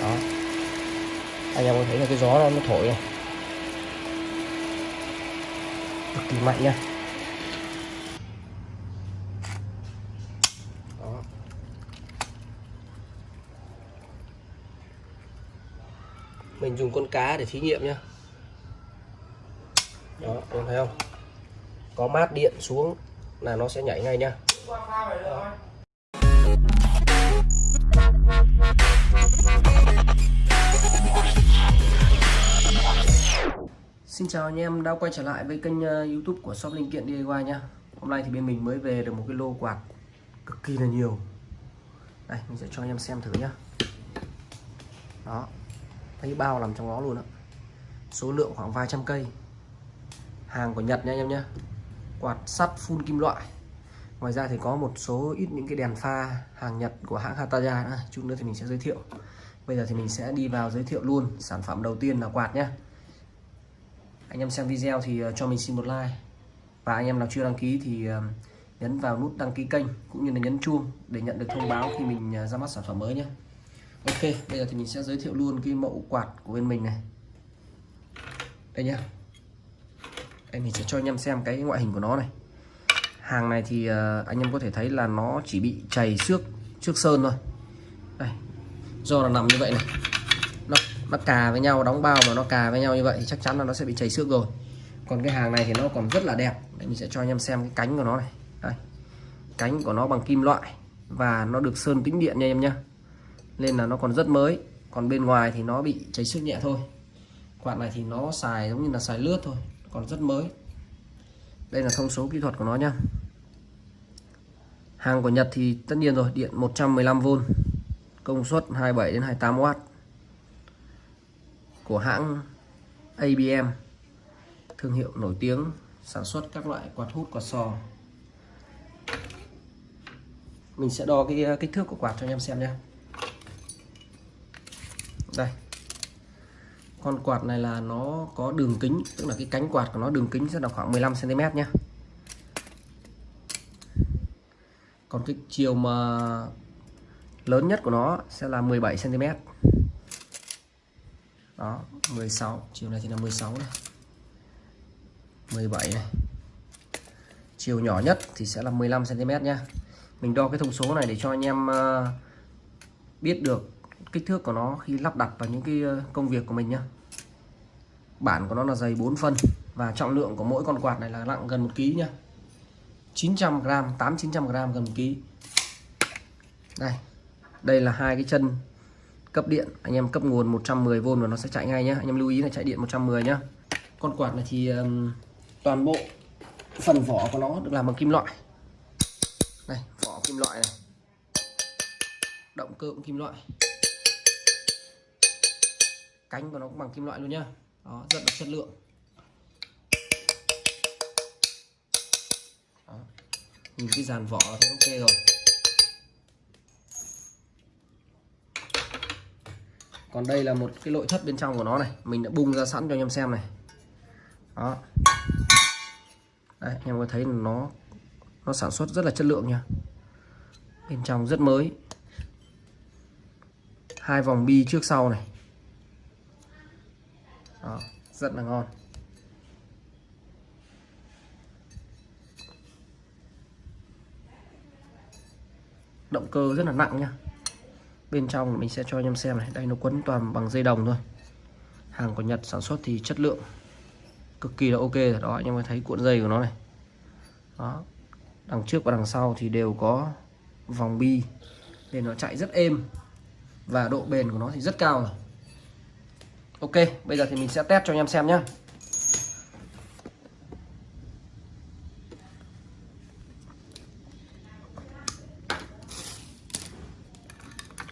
đó. Anh em có thấy là cái gió nó, nó thổi này cực kỳ mạnh nha. Đó. Mình dùng con cá để thí nghiệm nhá. Đó em thấy không? Có mát điện xuống là nó sẽ nhảy ngay nhá Xin chào anh em đã quay trở lại với kênh uh, YouTube của shop linh kiện DIY nha. Hôm nay thì bên mình mới về được một cái lô quạt cực kỳ là nhiều. Đây, mình sẽ cho anh em xem thử nhá. Đó. Thấy bao nằm trong đó luôn ạ Số lượng khoảng vài trăm cây. Hàng của Nhật nha anh em nhé. Quạt sắt full kim loại. Ngoài ra thì có một số ít những cái đèn pha hàng Nhật của hãng Hataya nữa. Chút nữa thì mình sẽ giới thiệu. Bây giờ thì mình sẽ đi vào giới thiệu luôn sản phẩm đầu tiên là quạt nhé anh em xem video thì ờ, cho mình xin một like. Và anh em nào chưa đăng ký thì ờ, nhấn vào nút đăng ký kênh cũng như là nhấn chuông để nhận được thông báo khi mình ờ, ra mắt sản phẩm mới nhé. Ok, bây giờ thì mình sẽ giới thiệu luôn cái mẫu quạt của bên mình này. Đây nhá. Đây, mình sẽ cho anh em xem cái ngoại hình của nó này. Hàng này thì anh em có thể thấy là nó chỉ bị chảy xước trước sơn thôi. Đây, do là nằm như vậy này nó cà với nhau, đóng bao mà nó cà với nhau như vậy thì chắc chắn là nó sẽ bị chảy xước rồi. Còn cái hàng này thì nó còn rất là đẹp. Để mình sẽ cho anh em xem cái cánh của nó này. Đây. Cánh của nó bằng kim loại và nó được sơn tĩnh điện nha em nhá. Nên là nó còn rất mới. Còn bên ngoài thì nó bị cháy xước nhẹ thôi. Quạt này thì nó xài giống như là xài lướt thôi. Còn rất mới. Đây là thông số kỹ thuật của nó nhá. Hàng của Nhật thì tất nhiên rồi, điện 115V công suất 27 đến 28W của hãng ABM thương hiệu nổi tiếng sản xuất các loại quạt hút quạt sò. Mình sẽ đo cái kích thước của quạt cho anh em xem nhé. Đây. Con quạt này là nó có đường kính tức là cái cánh quạt của nó đường kính sẽ là khoảng 15 cm nhé. Còn cái chiều mà lớn nhất của nó sẽ là 17 cm đó 16 chiều này thì là 16 này 17 này. Chiều nhỏ nhất thì sẽ là 15 cm nha mình đo cái thông số này để cho anh em ờ, biết được kích thước của nó khi lắp đặt vào những cái ờ, công việc của mình nhá. Bản của nó là dày 4 phân và trọng lượng của mỗi con quạt này là nặng gần 1 kg nhá. 900 g 8 900 g gần 1 kg đây đây là hai cái chân cấp điện. Anh em cấp nguồn 110V và nó sẽ chạy ngay nhé anh em lưu ý là chạy điện 110 nhá. Con quạt này thì um, toàn bộ phần vỏ của nó được làm bằng kim loại. Này vỏ kim loại này. Động cơ cũng kim loại. Cánh của nó cũng bằng kim loại luôn nhá. Đó rất là chất lượng. Đó. nhìn cái dàn vỏ thì ok rồi. Còn đây là một cái nội thất bên trong của nó này. Mình đã bung ra sẵn cho anh em xem này. Đó. Đây anh em có thấy nó nó sản xuất rất là chất lượng nha. Bên trong rất mới. Hai vòng bi trước sau này. Đó, rất là ngon. Động cơ rất là nặng nha bên trong mình sẽ cho anh em xem này. Đây, nó quấn toàn bằng dây đồng thôi. Hàng của Nhật sản xuất thì chất lượng cực kỳ là ok rồi. Đó, anh em thấy cuộn dây của nó này. Đó, đằng trước và đằng sau thì đều có vòng bi để nó chạy rất êm và độ bền của nó thì rất cao rồi. Ok, bây giờ thì mình sẽ test cho anh em xem nhé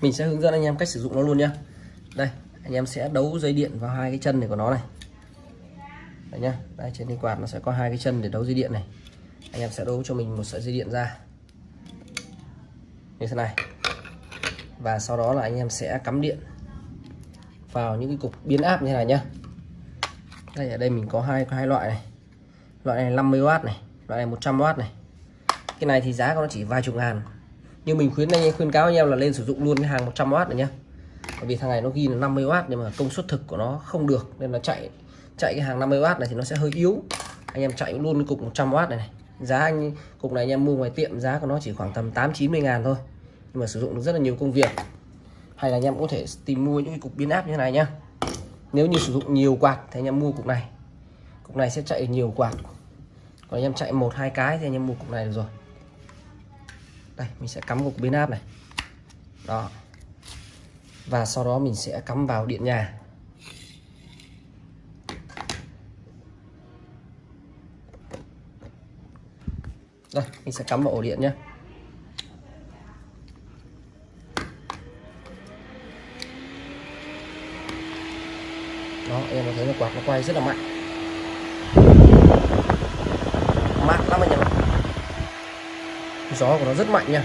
mình sẽ hướng dẫn anh em cách sử dụng nó luôn nhá. Đây, anh em sẽ đấu dây điện vào hai cái chân này của nó này. Đây nhá, đây trên cái quạt nó sẽ có hai cái chân để đấu dây điện này. Anh em sẽ đấu cho mình một sợi dây điện ra. Như thế này. Và sau đó là anh em sẽ cắm điện vào những cái cục biến áp như thế này nhá. Đây, ở đây mình có hai hai loại này. Loại này 50W này, loại này 100W này. Cái này thì giá của nó chỉ vài chục ngàn nhưng mình khuyến anh khuyên cáo anh em là lên sử dụng luôn cái hàng 100W này nhá. Bởi vì thằng này nó ghi là 50W nhưng mà công suất thực của nó không được, nên là chạy chạy cái hàng 50W này thì nó sẽ hơi yếu. Anh em chạy luôn cái cục 100W này này. Giá anh, cục này anh em mua ngoài tiệm giá của nó chỉ khoảng tầm 8 90 ngàn thôi. Nhưng mà sử dụng được rất là nhiều công việc. Hay là anh em có thể tìm mua những cái cục biến áp như thế này nhá. Nếu như sử dụng nhiều quạt thì anh em mua cục này. Cục này sẽ chạy nhiều quạt. Còn anh em chạy một, hai cái thì anh em mua cục này được rồi đây, mình sẽ cắm cục biến áp này. Đó. Và sau đó mình sẽ cắm vào điện nhà. Đây, mình sẽ cắm vào ổ điện nhé. Đó, em có thấy là quạt nó quay rất là mạnh. Mát lắm anh em gió của nó rất mạnh nha.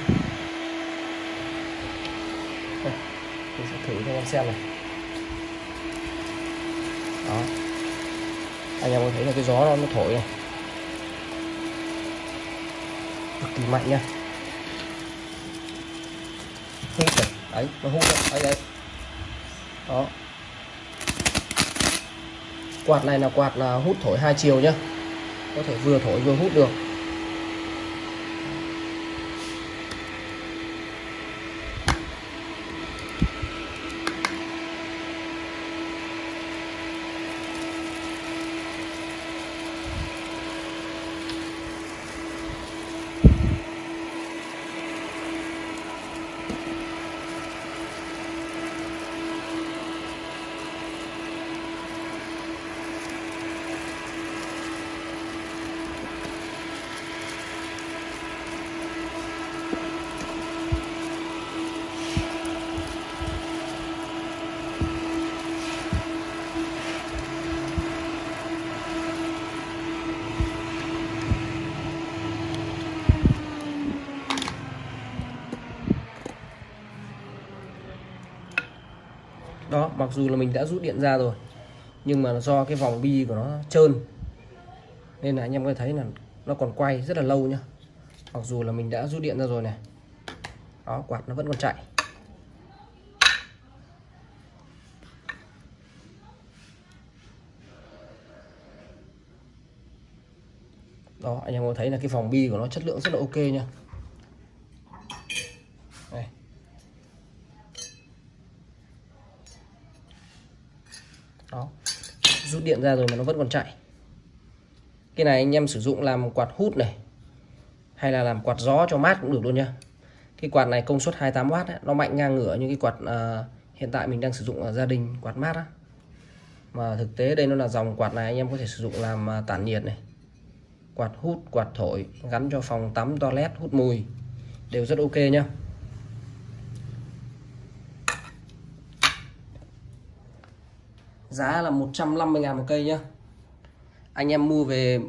Đây, mình sẽ thử cho anh em xem này. Đó. Anh em có thấy là cái gió nó, nó thổi này cực kỳ mạnh nha. Hút này. Đấy nó hút này. đấy, đấy. đó. Quạt này là quạt là hút thổi hai chiều nhá. Có thể vừa thổi vừa hút được đó mặc dù là mình đã rút điện ra rồi, nhưng mà do cái vòng bi của nó trơn, nên là anh em có thể thấy là nó còn quay rất là lâu nhá. Mặc dù là mình đã rút điện ra rồi này. Đó, quạt nó vẫn còn chạy. Đó, anh em có thấy là cái vòng bi của nó chất lượng rất là ok nha đây. đó rút điện ra rồi mà nó vẫn còn chạy. Cái này anh em sử dụng làm quạt hút này hay là làm quạt gió cho mát cũng được luôn nha cái quạt này công suất 28W ấy, nó mạnh ngang ngửa như cái quạt uh, hiện tại mình đang sử dụng ở gia đình quạt mát á. Mà thực tế đây nó là dòng quạt này anh em có thể sử dụng làm uh, tản nhiệt này. Quạt hút quạt thổi gắn cho phòng tắm toilet hút mùi đều rất ok nhá. Giá là 150 ngàn một cây nhá. Anh em mua về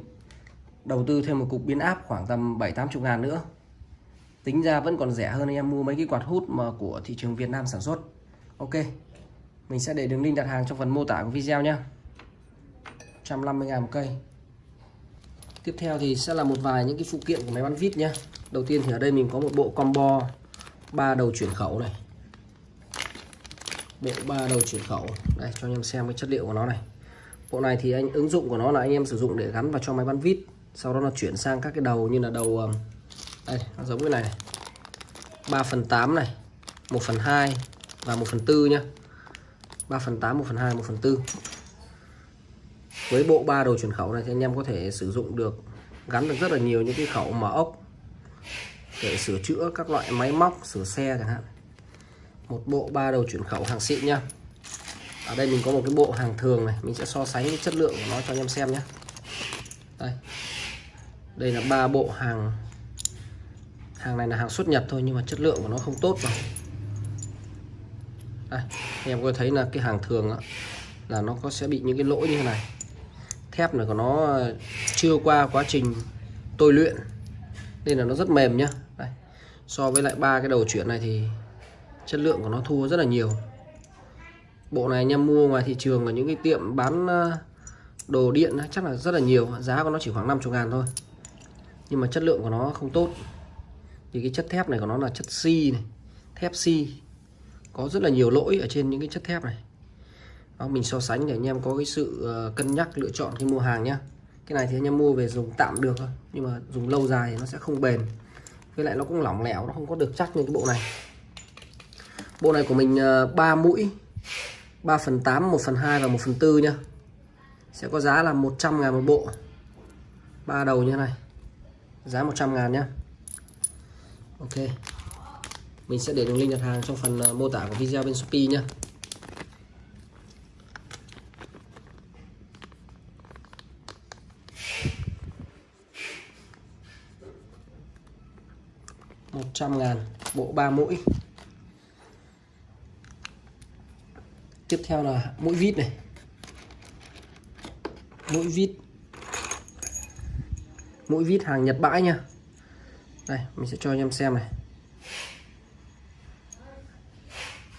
đầu tư thêm một cục biến áp khoảng tầm 7-80 ngàn nữa. Tính ra vẫn còn rẻ hơn anh em mua mấy cái quạt hút mà của thị trường Việt Nam sản xuất. Ok, mình sẽ để đường link đặt hàng trong phần mô tả của video nhé 150 ngàn một cây. Tiếp theo thì sẽ là một vài những cái phụ kiện của máy bắn vít nhé đầu tiên thì ở đây mình có một bộ combo ba đầu chuyển khẩu này bộ ba đầu chuyển khẩu. Đây cho anh em xem cái chất liệu của nó này. Bộ này thì anh ứng dụng của nó là anh em sử dụng để gắn vào cho máy bắn vít sau đó là chuyển sang các cái đầu như là đầu um, đây nó giống cái này, này. 3 phần 8 này 1 phần 2 và 1 phần 4 nhá. 3 phần 8 1 phần 2 1 phần 4 với bộ ba đầu chuyển khẩu này thì anh em có thể sử dụng được gắn được rất là nhiều những cái khẩu mở ốc để sửa chữa các loại máy móc sửa xe chẳng hạn một bộ ba đầu chuyển khẩu hàng xịn nha. ở đây mình có một cái bộ hàng thường này mình sẽ so sánh cái chất lượng của nó cho anh em xem nhé đây. Đây là ba bộ hàng hàng này là hàng xuất nhập thôi nhưng mà chất lượng của nó không tốt rồi đây anh em có thấy là cái hàng thường đó, là nó có sẽ bị những cái lỗi như thế này. Thép này của nó chưa qua quá trình tôi luyện nên là nó rất mềm nhá. Đây. so với lại ba cái đầu chuyển này thì chất lượng của nó thua rất là nhiều. Bộ này anh em mua ngoài thị trường ở những cái tiệm bán ờ, đồ điện chắc là rất là nhiều. Giá của nó chỉ khoảng 50 ngàn thôi. Nhưng mà chất lượng của nó không tốt. Thì cái chất thép này của nó là chất xi này thép xi. Có rất là nhiều lỗi ở trên những cái chất thép này. Đó, mình so sánh để anh em có cái sự ờ, cân nhắc lựa chọn khi mua hàng nhá. Cái này thì anh em mua về dùng tạm được thôi nhưng mà dùng lâu dài thì nó sẽ không bền. Với lại nó cũng lỏng lẻo nó không có được chắc như cái bộ này bộ này của mình ờ, 3 mũi 3 phần 8 1 phần 2 và 1 phần 4 nhá. Sẽ có giá là 100 ngàn một bộ. Ba đầu như thế này. Giá 100 ngàn nhá. Ok. Mình sẽ để đường link đặt hàng trong phần ờ, mô tả của video bên Shopee nhé một trăm ngàn, bộ ba mũi. Tiếp theo là mũi vít này. Mũi vít. Mũi vít hàng Nhật bãi nha. Đây, mình sẽ cho anh em xem này.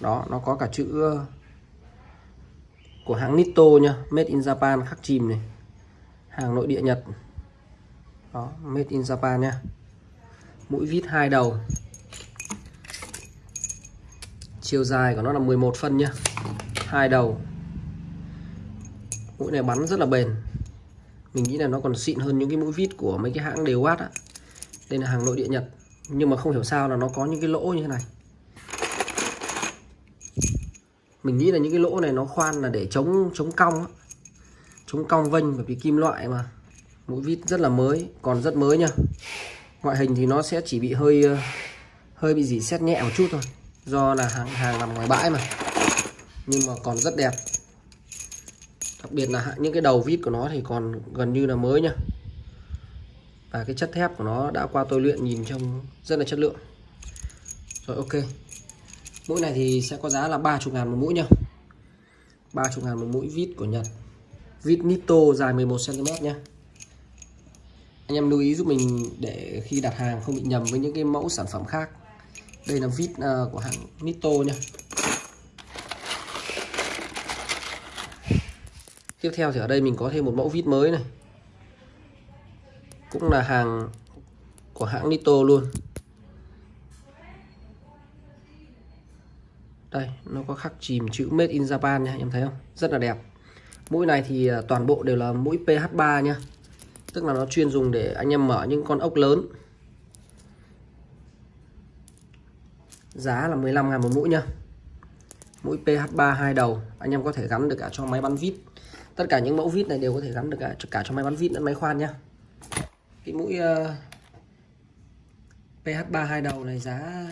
Đó, nó có cả chữ ờ, của hãng Nitto nha Made in Japan, khắc chìm này. Hàng nội địa Nhật. Đó, Made in Japan nha. Mũi vít hai đầu. Chiều dài của nó là 11 phân nhá hai đầu. Mũi này bắn rất là bền. Mình nghĩ là nó còn xịn hơn những cái mũi vít của mấy cái hãng đều watt á. Đây là hàng nội địa Nhật, nhưng mà không hiểu sao là nó có những cái lỗ như thế này. Mình nghĩ là những cái lỗ này nó khoan là để chống chống cong chống cong vênh, bởi vì kim loại mà. Mũi vít rất là mới, còn rất mới nha. Ngoại hình thì nó sẽ chỉ bị hơi ờ, hơi bị gì xét nhẹ một chút thôi. Do là hàng hàng nằm ngoài bãi mà nhưng mà còn rất đẹp. Đặc biệt là những cái đầu vít của nó thì còn gần như là mới nha và cái chất thép của nó đã qua tôi luyện nhìn trông rất là chất lượng. Rồi, ok. Mũi này thì sẽ có giá là 30 ngàn một mũi nha 30 ngàn một mũi vít của Nhật. Vít Nito dài 11cm nhé anh em lưu ý giúp mình để khi đặt hàng không bị nhầm với những cái mẫu sản phẩm khác. Đây là vít à, của hãng Nito nha tiếp theo thì ở đây mình có thêm một mẫu vít mới này. Cũng là hàng của hãng Nito luôn. Đây, nó có khắc chìm chữ made in Japan nha, em thấy không? Rất là đẹp. Mũi này thì à, toàn bộ đều là mũi PH3 nha. Tức là nó chuyên dùng để anh em mở những con ốc lớn. Giá là 15 ngàn một mũi nha. Mũi PH3 hai đầu, anh em có thể gắn được cả cho máy bắn vít tất cả những mẫu vít này đều có thể gắn được cả, cả cho máy bắn vít lẫn máy khoan nhá. Cái mũi ờ, uh, PH3 hai đầu này giá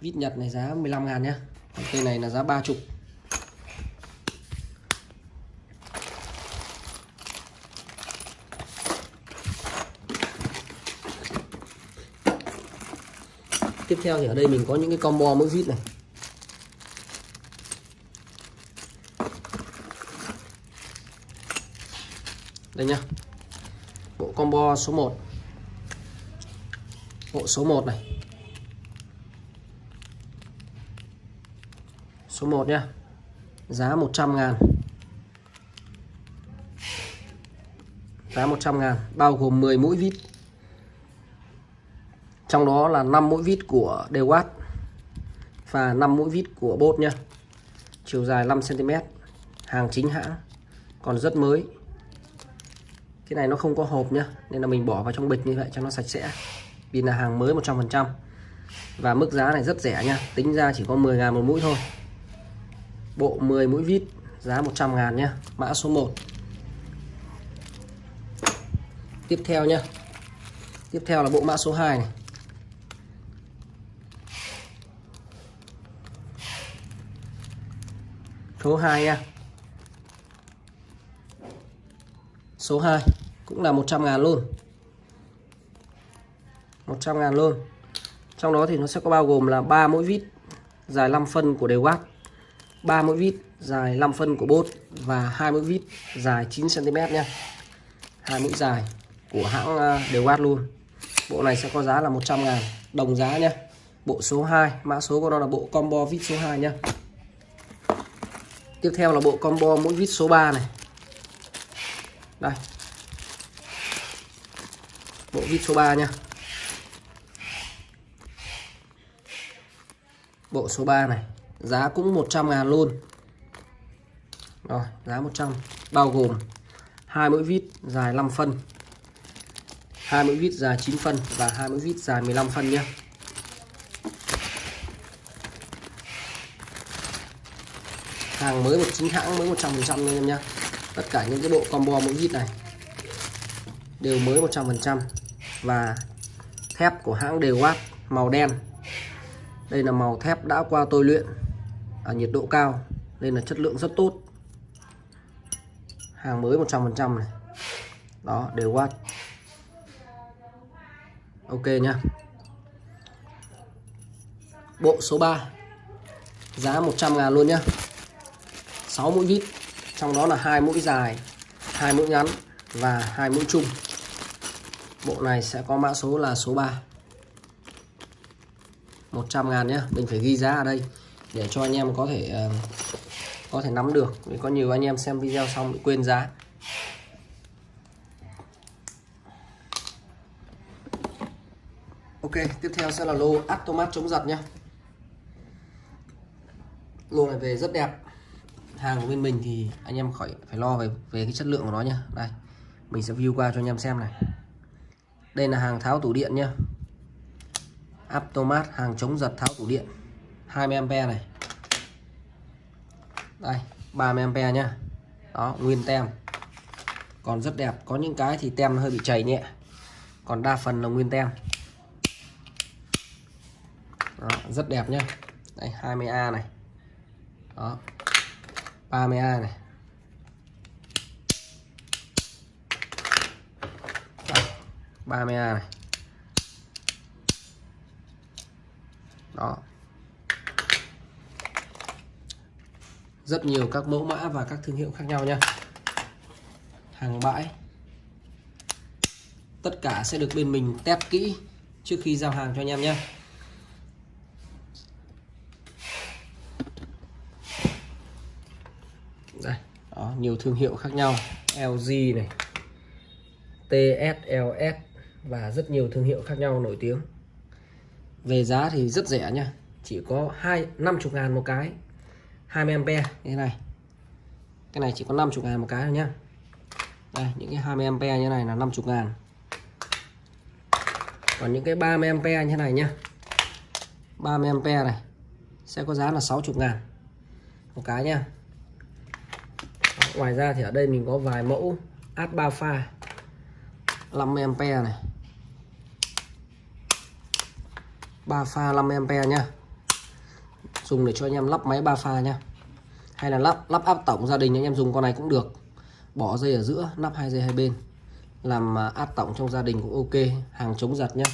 vít Nhật này giá 15 ngàn nhá. Còn cây này là giá 30 tiếp theo thì ở đây mình có những cái combo mũi vít này. Đây nhá. Bộ combo số 1 bộ số 1 này. Số 1 nhá. Giá 100 ngàn. Giá 100 ngàn, bao gồm 10 mũi vít. Trong đó là 5 mũi vít của Dewatt và 5 mũi vít của bốt nhá. Chiều dài 5 cm hàng chính hãng. Còn rất mới cái này nó không có hộp nhá, nên là mình bỏ vào trong bịch như vậy cho nó sạch sẽ. Vì là hàng mới 100% và mức giá này rất rẻ nha tính ra chỉ có 10 ngàn một mũi thôi. Bộ 10 mũi vít, giá 100 ngàn nhá, mã số 1 tiếp theo nhá, tiếp theo là bộ mã số 2 này. Số 2 nha số 2 cũng là 100 ngàn luôn. 100 ngàn luôn. Trong đó thì nó sẽ có bao gồm là 3 mũi vít dài 5 phân của đều watt 3 mũi vít dài 5 phân của bốt và hai mũi vít dài 9 cm nha hai mũi dài của hãng à, đều watt luôn. Bộ này sẽ có giá là 100 ngàn đồng giá nha bộ số 2 mã số của nó là bộ combo vít số 2 nha tiếp theo là bộ combo mũi vít số 3 này đây. Bộ vít số 3 nha. Bộ số 3 này, giá cũng 100 ngàn luôn. Rồi, giá 100 bao gồm hai mũi vít dài 5 phân, hai mũi vít dài 9 phân và hai mũi vít dài 15 phân nhé. Hàng mới một, chính hãng mới 100 phần trăm em nhé tất cả những cái bộ combo mũi vít này đều mới 100% và thép của hãng đều watt màu đen. Đây là màu thép đã qua tôi luyện ở nhiệt độ cao, nên là chất lượng rất tốt. Hàng mới 100% này. Đó, đều watt ok nhá. Bộ số 3 giá 100 ngàn luôn nhá. 6 mũi vít trong đó là hai mũi dài hai mũi ngắn và hai mũi chung bộ này sẽ có mã số là số 3 100 ngàn nhé mình phải ghi giá ở đây để cho anh em có thể uh, có thể nắm được. Vì có nhiều anh em xem video xong bị quên giá. Ok tiếp theo sẽ là lô Atomat chống giật nhé lô này về rất đẹp hàng của bên mình thì anh em khỏi phải lo về về cái chất lượng của nó nhá. Đây mình sẽ view qua cho anh em xem này. Đây là hàng tháo tủ điện nhá. Aptomat hàng chống giật tháo tủ điện. 20A này. Đây 30A nhá. Đó nguyên tem. Còn rất đẹp có những cái thì tem hơi bị chảy nhẹ. Còn đa phần là nguyên tem. Đó, rất đẹp nhá. Đây 20A này. Đó. 30A này. Ba mươi a này. Đó. Rất nhiều các mẫu mã và các thương hiệu khác nhau nha. Hàng bãi. Tất cả sẽ được bên mình test kỹ trước khi giao hàng cho anh em nhé đây đó, nhiều thương hiệu khác nhau. LG này TSLS và rất nhiều thương hiệu khác nhau nổi tiếng. Về giá thì rất rẻ nha, chỉ có hai 50 ngàn một cái. 20 ampe như thế này. Cái này chỉ có 50 ngàn một cái thôi nhá. Đây, những cái 20 ampe như này là 50 ngàn. Còn những cái 30 ampe như thế này nhá. 30 ampe này sẽ có giá là 60 ngàn một cái nhá ngoài ra thì ở đây mình có vài mẫu ad 3 pha 50A này. 3 pha 5A nha dùng để cho anh em lắp máy 3 pha nha hay là lắp lắp áp tổng gia đình anh em dùng con này cũng được. Bỏ dây ở giữa lắp hai dây hai bên. Làm à, áp tổng trong gia đình cũng ok, hàng chống giật nhá.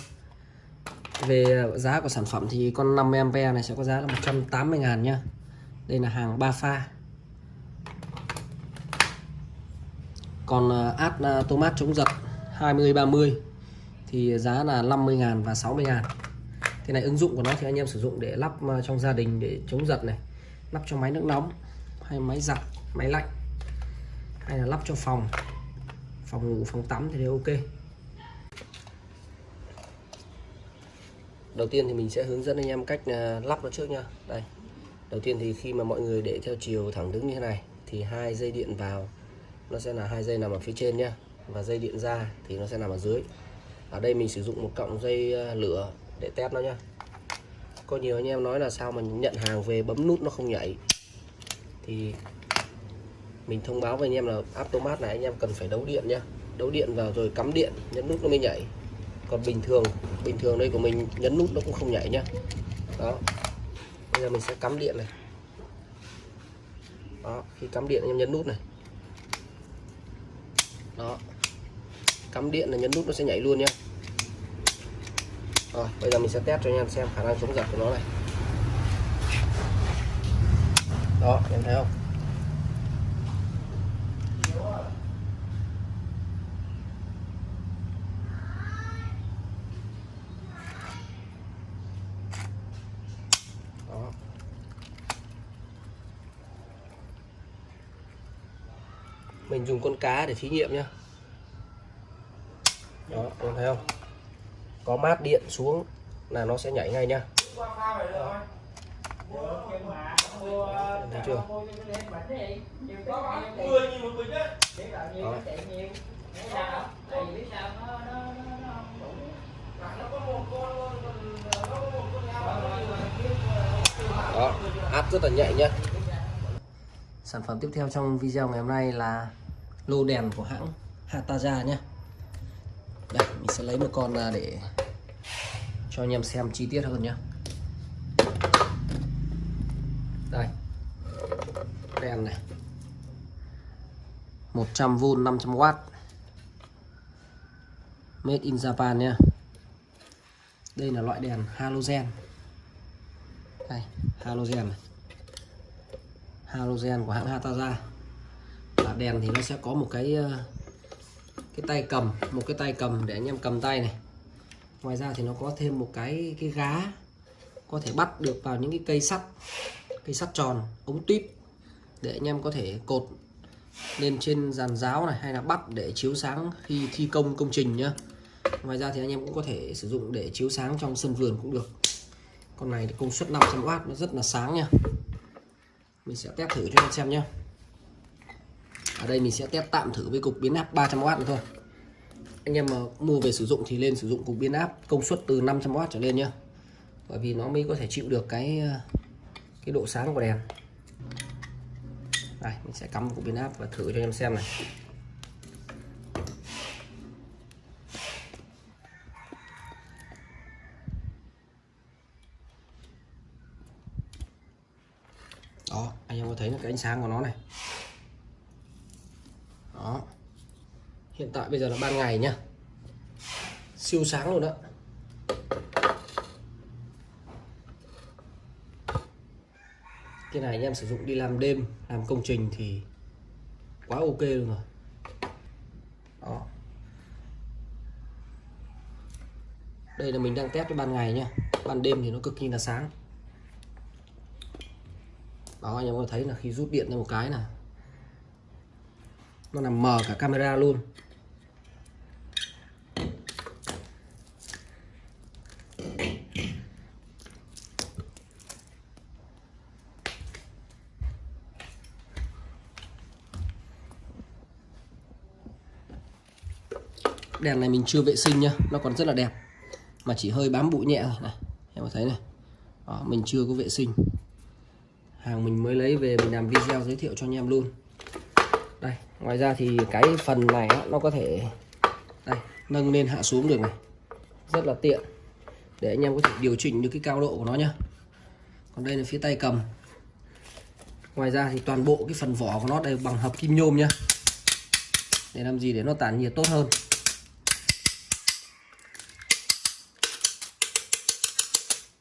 Về giá của sản phẩm thì con 50A này sẽ có giá là 180 ngàn nhá. Đây là hàng 3 pha. Còn à, át à, tomat chống giật 20 30 thì giá là 50 ngàn và 60 ngàn. Thế này, ứng dụng của nó thì anh em sử dụng để lắp à, trong gia đình để chống giật này, lắp cho máy nước nóng, hay máy giặt, máy lạnh, hay là lắp cho phòng. Phòng ngủ, phòng tắm thì đều ok. Đầu tiên thì mình sẽ hướng dẫn anh em cách lắp nó trước nha đây. Đầu tiên thì khi mà mọi người để theo chiều thẳng đứng như thế này, thì hai dây điện vào nó sẽ là hai dây nằm ở phía trên nhá, và dây điện ra thì nó sẽ nằm ở dưới. Ở đây mình sử dụng một cọng dây ờ, lửa để test nó nhá. Có nhiều anh em nói là sao mà nhận hàng về bấm nút nó không nhảy. Thì mình thông báo với anh em là automat này anh em cần phải đấu điện nhá. Đấu điện vào rồi cắm điện, nhấn nút nó mới nhảy. Còn bình thường bình thường đây của mình nhấn nút nó cũng không nhảy nhá. Đó. Bây giờ mình sẽ cắm điện này. Đó, khi cắm điện anh em nhấn nút này đó. Cắm điện là nhấn nút nó sẽ nhảy luôn nhá. Rồi, bây giờ mình sẽ test cho anh em xem khả năng chống giật của nó này. Đó, em thấy không đó mình dùng con cá để thí nghiệm nhá. Đó em thấy không? Có mát điện xuống là nó sẽ nhảy ngay nha chưa? Đó Đó. đó, áp rất là nhạy nhá. Sản phẩm tiếp theo trong video ngày hôm nay là lô đèn của hãng Hataza nhé. Đây, mình sẽ lấy một con ra để cho anh em xem chi tiết hơn nhé. Đây. Đèn này. 100V 500W Made in Japan nhé. đây là loại đèn halogen. Đây, halogen này. Halogen của hãng Hataza đèn thì nó sẽ có một cái ờ, cái tay cầm, một cái tay cầm để anh em cầm tay này. Ngoài ra thì nó có thêm một cái cái gá có thể bắt được vào những cái cây sắt cây sắt tròn, ống tuyếp để anh em có thể cột lên trên giàn giáo này hay là bắt để chiếu sáng khi thi công công trình nhá. Ngoài ra thì anh em cũng có thể sử dụng để chiếu sáng trong sân vườn cũng được. Con này công suất 500W nó rất là sáng nha. Mình sẽ test thử cho anh em xem nhé ở đây mình sẽ test tạm thử với cục biến áp 300W nữa thôi. Anh em mà mua về sử dụng thì lên sử dụng cục biến áp công suất từ 500W trở lên nhé bởi vì nó mới có thể chịu được cái ờ, cái độ sáng của đèn. Đây, mình sẽ cắm cục biến áp và thử cho anh em xem này. Đó, anh em có thấy cái ánh sáng của nó này đó. Hiện tại bây giờ là ban ngày nhá. Siêu sáng luôn đó. Cái này anh em sử dụng đi làm đêm, làm công trình thì quá ok luôn rồi. Đó. Đây là mình đang test cái ban ngày nhá. Ban đêm thì nó cực kỳ là sáng. Đó, anh em có thấy là khi rút điện ra một cái là nó làm mờ cả camera luôn. Đèn này mình chưa vệ sinh nhá nó còn rất là đẹp. Mà chỉ hơi bám bụi nhẹ thôi. Này em có thấy này. Đó, mình chưa có vệ sinh. Hàng mình mới lấy về mình làm video giới thiệu cho anh em luôn đây, ngoài ra thì cái phần này nó có thể, đây, nâng lên hạ xuống được này. Rất là tiện. Để anh em có thể điều chỉnh được cái cao độ của nó nhá. Còn đây là phía tay cầm. Ngoài ra thì toàn bộ cái phần vỏ của nó đây bằng hợp kim nhôm nhá. Để làm gì để nó tản nhiệt tốt hơn.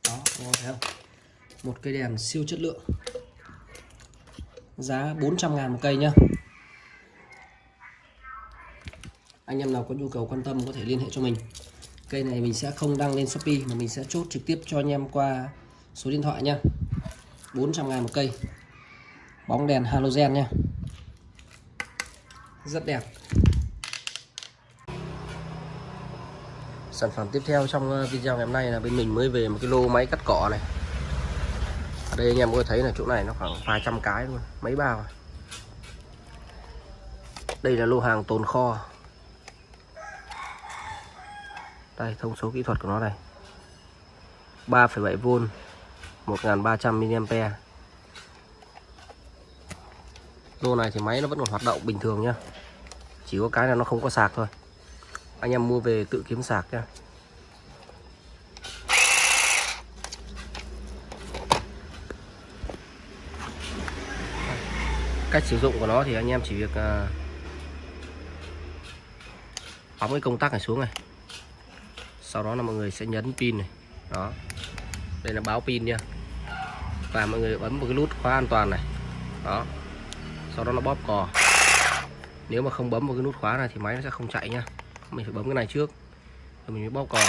Đó anh thấy không? Một cây đèn siêu chất lượng. Giá 400 ngàn một cây nhá. Anh em nào có nhu cầu quan tâm có thể liên hệ cho mình. Cây này mình sẽ không đăng lên Shopee mà mình sẽ chốt trực tiếp cho anh em qua số điện thoại nha. 400 ngàn một cây. Bóng đèn halogen nha. Rất đẹp. Sản phẩm tiếp theo trong ờ, video ngày hôm nay là bên mình mới về một cái lô máy cắt cỏ này. Ở đây anh em có thấy là chỗ này nó khoảng vài trăm cái luôn, mấy bao. Đây là lô hàng tồn kho. Đây thông số kỹ thuật của nó đây 3,7V 1300mAh lô này thì máy nó vẫn còn hoạt động bình thường nhá. Chỉ có cái là nó không có sạc thôi. Anh em mua về tự kiếm sạc nhá. Cách sử dụng của nó thì anh em chỉ việc uh, bấm cái công tắc này xuống này sau đó là mọi người sẽ nhấn pin này. Đó. Đây là báo pin nha. Và mọi người bấm một cái nút khóa an toàn này. Đó. Sau đó nó bóp cò. Nếu mà không bấm một cái nút khóa này thì máy nó sẽ không chạy nha. Mình phải bấm cái này trước. Rồi mình mới bóp cò.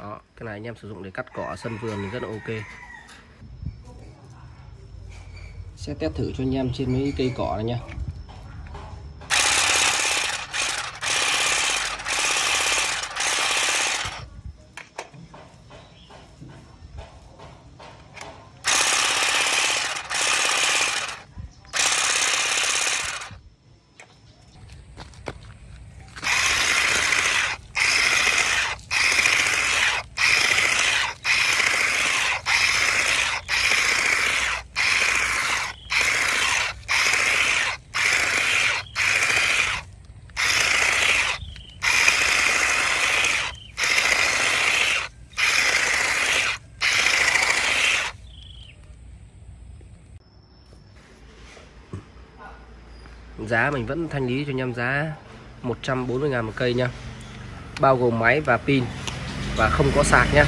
Đó, cái này anh em sử dụng để cắt cỏ ở sân vườn thì rất là ok. Sẽ test thử cho anh em trên mấy cây cỏ này nha. Giá mình vẫn thanh lý cho anh em giá 140 ngàn một cây nha bao gồm máy và pin. Và không có sạc nhá.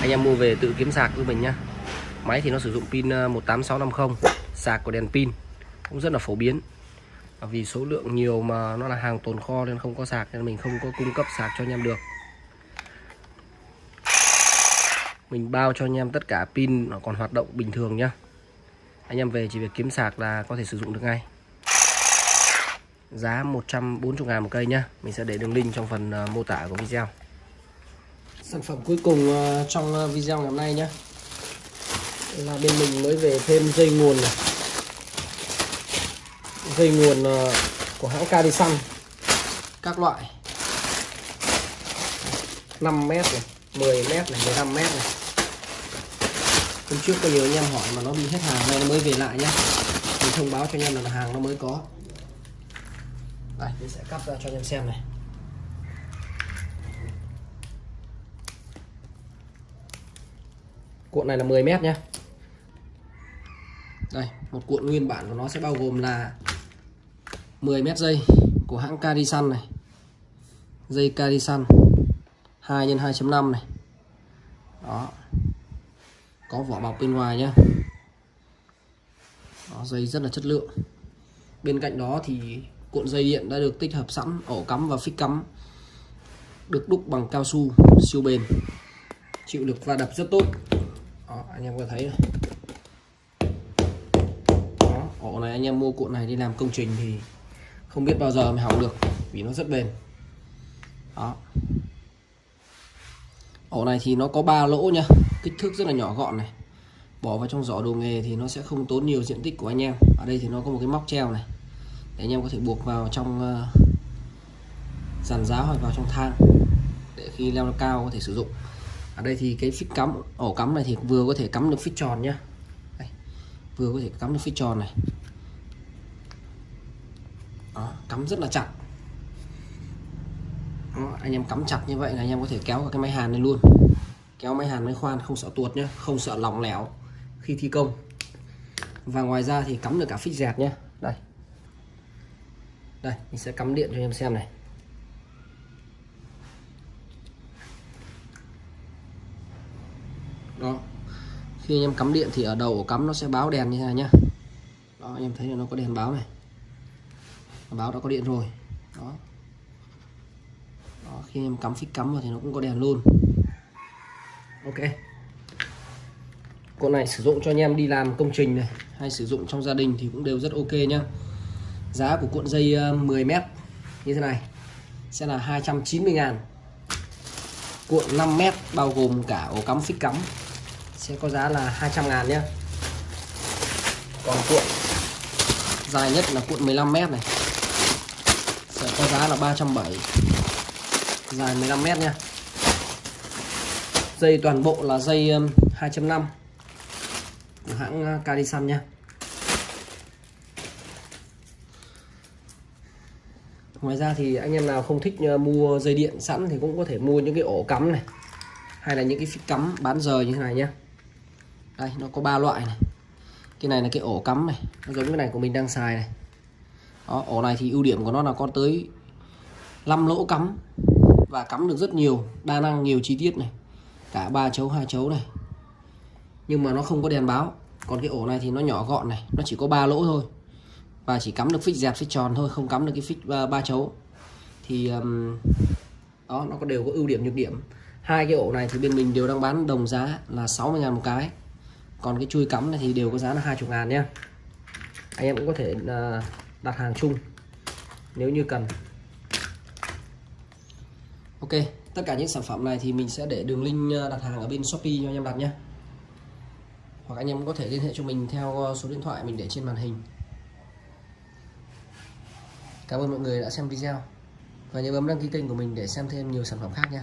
Anh em mua về tự kiếm sạc của mình nhá. Máy thì nó sử dụng pin ờ, 18650 sạc của đèn pin cũng rất là phổ biến. Vì số lượng nhiều mà nó là hàng tồn kho nên không có sạc nên mình không có cung cấp sạc cho anh em được. Mình bao cho anh em tất cả pin nó còn hoạt động bình thường nhá. Anh em về chỉ việc kiếm sạc là có thể sử dụng được ngay giá 140 ngàn một cây nhá. Mình sẽ để đường link trong phần ờ, mô tả của video. Sản phẩm cuối cùng ờ, trong ờ, video ngày hôm nay nhé là bên mình mới về thêm dây nguồn này. Dây nguồn của hãng Carisan các loại. 5 mét này 10 mét này 15 mét này. Hôm trước có nhiều anh em hỏi mà nó bị hết hàng nay nó mới về lại nhá. Mình thông báo cho anh em là hàng nó mới có đây mình sẽ cắt ra cho anh em xem này. Cuộn này là 10 mét nhé đây một cuộn nguyên bản của nó sẽ bao gồm là 10 mét dây của hãng Carisan này dây Carisan 2 x 2.5 này. Đó. Có vỏ bọc bên ngoài nhé đó, dây rất là chất lượng. Bên cạnh đó thì cuộn dây điện đã được tích hợp sẵn ổ cắm và phích cắm được đúc bằng cao su siêu bền chịu lực va đập rất tốt. Đó, anh em có thấy này đó, ổ này anh em mua cuộn này đi làm công trình thì không biết bao giờ mới hỏng được vì nó rất bền. Đó. Ổ này thì nó có ba lỗ nha kích thước rất là nhỏ gọn này. Bỏ vào trong giỏ đồ nghề thì nó sẽ không tốn nhiều diện tích của anh em. Ở đây thì nó có một cái móc treo này để anh em có thể buộc vào trong ờ, dàn giáo hoặc vào trong thang để khi leo cao có thể sử dụng. Ở đây thì cái phích cắm ổ cắm này thì vừa có thể cắm được phích tròn nhá. Đây, vừa có thể cắm được phích tròn này. Đó, cắm rất là chặt. Đó, anh em cắm chặt như vậy là anh em có thể kéo cái máy hàn lên luôn. Kéo máy hàn máy khoan không sợ tuột nhá không sợ lỏng lẻo khi thi công. Và ngoài ra thì cắm được cả phích dẹt nhé đây mình sẽ cắm điện cho anh em xem này. Đó. Khi anh em cắm điện thì ở đầu ổ cắm nó sẽ báo đèn như thế này nhá. Đó anh em thấy là nó có đèn báo này. Báo đã có điện rồi. Đó, đó khi em cắm phích cắm vào thì nó cũng có đèn luôn. Ok. Con này sử dụng cho anh em đi làm công trình này hay sử dụng trong gia đình thì cũng đều rất ok nhá giá của cuộn dây ờ, 10m như thế này sẽ là 290 ngàn. Cuộn 5m bao gồm cả ổ cắm phích cắm sẽ có giá là 200 ngàn nhé còn cuộn dài nhất là cuộn 15m này sẽ có giá là 370 dài 15m nha dây toàn bộ là dây 2.5 của hãng ờ, Cadisan nha ngoài ra thì anh em nào không thích ờ, mua dây điện sẵn thì cũng có thể mua những cái ổ cắm này hay là những cái phích cắm bán rời như thế này nhá. Đây nó có ba loại này. Cái này là cái ổ cắm này nó giống cái này của mình đang xài này. Đó, ổ này thì ưu điểm của nó là có tới 5 lỗ cắm và cắm được rất nhiều đa năng nhiều chi tiết này. Cả ba chấu hai chấu này. Nhưng mà nó không có đèn báo còn cái ổ này thì nó nhỏ gọn này nó chỉ có ba lỗ thôi và chỉ cắm được phích dẹp phích tròn thôi không cắm được cái phích ba, ba chấu. Thì um, đó nó có đều có ưu điểm nhược điểm. Hai cái ổ này thì bên mình đều đang bán đồng giá là 60 ngàn một cái. Còn cái chui cắm này thì đều có giá là 20 ngàn nhé anh em cũng có thể uh, đặt hàng chung nếu như cần. Ok tất cả những sản phẩm này thì mình sẽ để đường link ờ, đặt hàng ở bên shopee cho anh em đặt nhé hoặc anh em có thể liên hệ cho mình theo số điện thoại mình để trên màn hình. Cảm ơn mọi người đã xem video. Và nhớ bấm đăng ký kênh của mình để xem thêm nhiều sản phẩm khác nha.